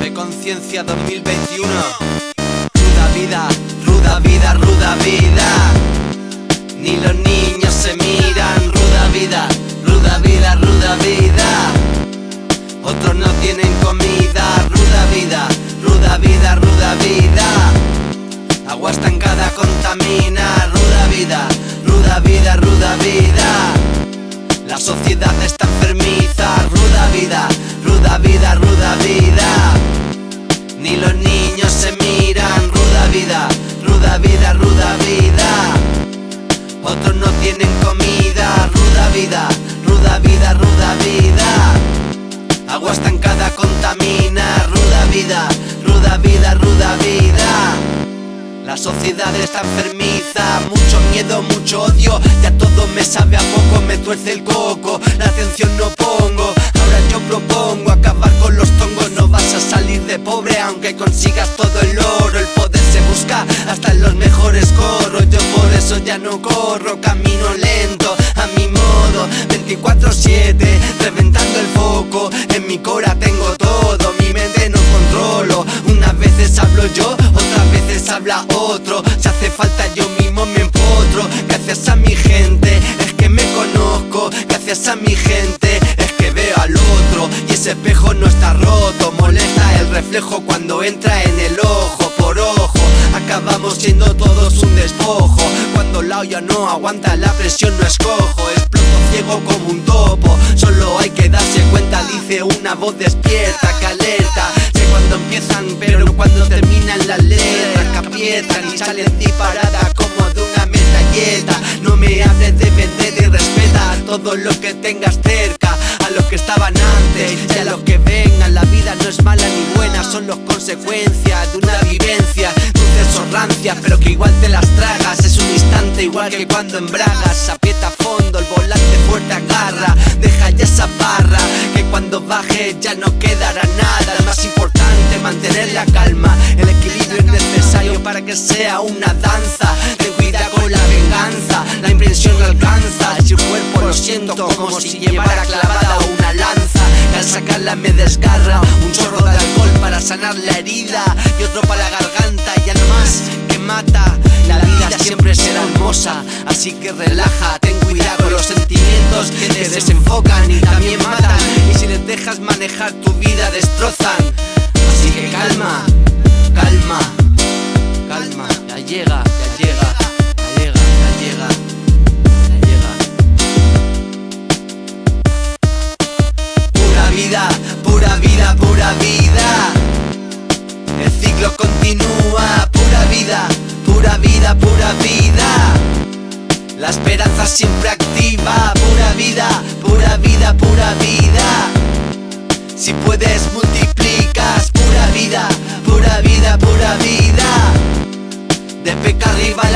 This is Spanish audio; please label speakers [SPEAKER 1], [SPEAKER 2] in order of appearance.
[SPEAKER 1] De Conciencia 2021 Ruda vida, ruda vida, ruda vida. Ni los niños se miran. Ruda vida, ruda vida, ruda vida. Otros no tienen comida. Ruda vida, ruda vida, ruda vida. Agua estancada contamina. Ruda vida, ruda vida, ruda vida la sociedad está enfermiza, ruda vida, ruda vida, ruda vida. Ni los niños se miran, ruda vida, ruda vida, ruda vida. Otros no tienen comida, ruda vida, ruda vida, ruda vida. Agua estancada contamina, ruda vida, ruda vida, ruda vida. La sociedad está enfermiza, mucho miedo, mucho odio, ya todo tuerce el coco, la atención no pongo, ahora yo propongo acabar con los tongos, no vas a salir de pobre aunque consigas todo el oro, el poder se busca hasta en los mejores corros, yo por eso ya no corro, camino lento, a mi modo, 24-7, reventando el foco, en mi cora tengo todo, mi mente no controlo, unas veces hablo yo, habla otro. Si hace falta yo mismo me empotro. Gracias a mi gente a mi gente es que veo al otro Y ese espejo no está roto. Molesta el reflejo cuando entra en el ojo. Por ojo Acabamos siendo todos un despojo. Cuando la olla no aguanta la presión no escojo. Exploto ciego como un topo Solo hay que darse cuenta dice una voz despierta que alerta Sé cuando empiezan pero cuando terminan todos los que tengas cerca A los que estaban antes y a los que vengan. La vida no es mala ni buena, son las consecuencias de una vivencia. Dulces o rancias, pero que igual te las tragas. Es un instante igual que cuando embragas. Aprieta a fondo, el volante fuerte agarra. Deja ya esa barra, que cuando baje ya no quedará nada. Es más importante mantener la calma. El equilibrio para que sea una danza Ten cuidado con la venganza, la impresión alcanza Si el cuerpo lo siento como si llevara clavada una lanza. Que al sacarla me desgarra Un chorro de alcohol para sanar la herida Y otro para la garganta. Y algo más que mata La vida siempre será hermosa, así que relaja Ten cuidado con los sentimientos que te desenfocan y también matan. Y si les dejas manejar tu vida destrozan llega, ya llega, ya llega, ya llega, ya llega. Pura vida, pura vida, pura vida. El ciclo continúa, pura vida, pura vida, pura vida. La esperanza siempre activa, pura vida, pura vida, pura vida. Si puedes peca arriba la colina